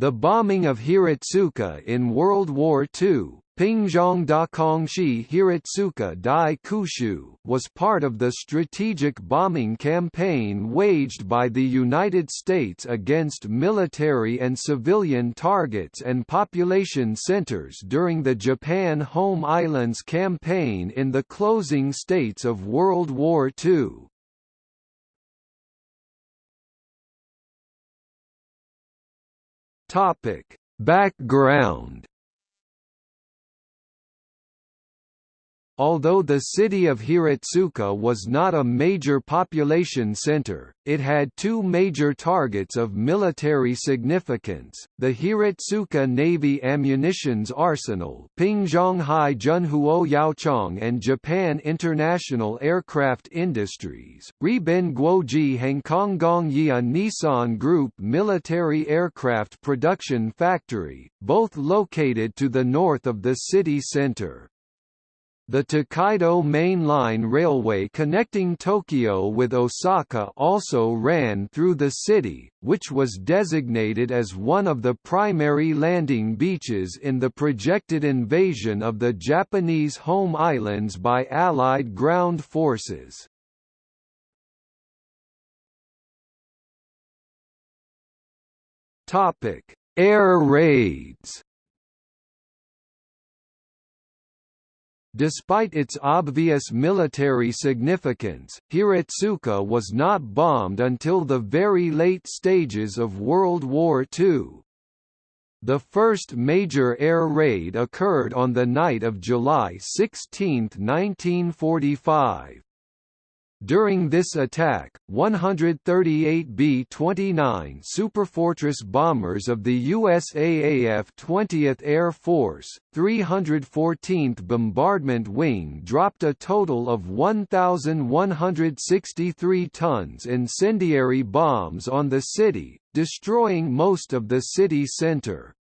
The bombing of Hiratsuka in World War II Pingzhong Dakongshi Hiratsuka Dai Kushu was part of the strategic bombing campaign waged by the United States against military and civilian targets and population centers during the Japan Home Islands campaign in the closing states of World War II. Topic: Background Although the city of Hiratsuka was not a major population center, it had two major targets of military significance, the Hiratsuka Navy Ammunitions Arsenal Pingzhonghai Junhuo Yaochong and Japan International Aircraft Industries, Riben Guoji Hangkonggong Yia Nissan Group Military Aircraft Production Factory, both located to the north of the city center. The Tokaido Main Line Railway connecting Tokyo with Osaka also ran through the city, which was designated as one of the primary landing beaches in the projected invasion of the Japanese home islands by Allied ground forces. Air raids Despite its obvious military significance, Hiratsuka was not bombed until the very late stages of World War II. The first major air raid occurred on the night of July 16, 1945. During this attack, 138 B-29 Superfortress bombers of the USAAF 20th Air Force, 314th Bombardment Wing dropped a total of 1,163 tons incendiary bombs on the city, destroying most of the city center.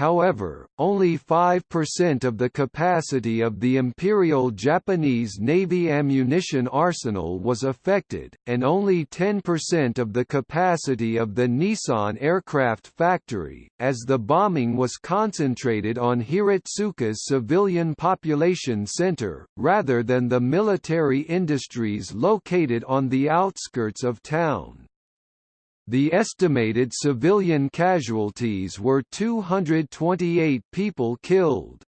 However, only 5% of the capacity of the Imperial Japanese Navy ammunition arsenal was affected, and only 10% of the capacity of the Nissan aircraft factory, as the bombing was concentrated on Hiratsuka's civilian population center, rather than the military industries located on the outskirts of town. The estimated civilian casualties were 228 people killed.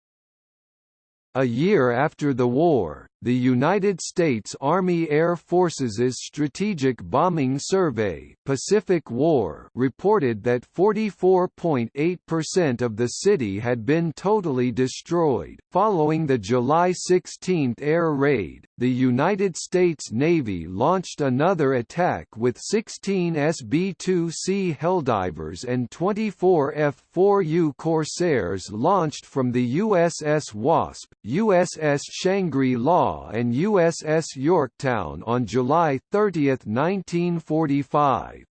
A year after the war, the United States Army Air Forces' Strategic Bombing Survey Pacific War reported that 44.8% of the city had been totally destroyed. Following the July 16 air raid, the United States Navy launched another attack with 16 SB-2C Helldivers and 24 F-4U Corsairs launched from the USS Wasp, USS Shangri-La and USS Yorktown on July 30, 1945.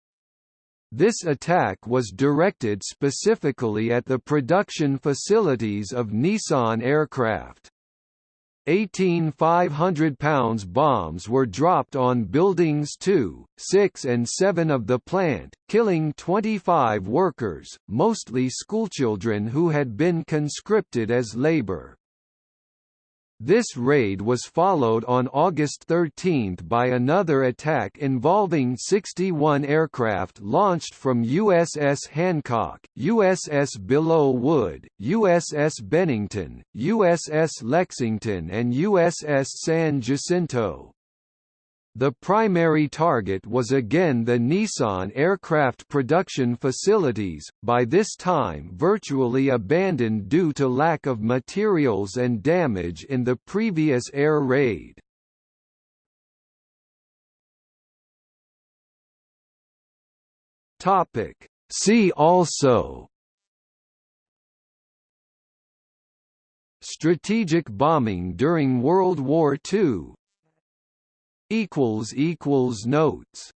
This attack was directed specifically at the production facilities of Nissan aircraft. 18 500-pounds bombs were dropped on buildings 2, 6 and 7 of the plant, killing 25 workers, mostly schoolchildren who had been conscripted as labor. This raid was followed on August 13 by another attack involving 61 aircraft launched from USS Hancock, USS Belleau Wood, USS Bennington, USS Lexington and USS San Jacinto. The primary target was again the Nissan aircraft production facilities, by this time virtually abandoned due to lack of materials and damage in the previous air raid. See also Strategic bombing during World War II equals equals notes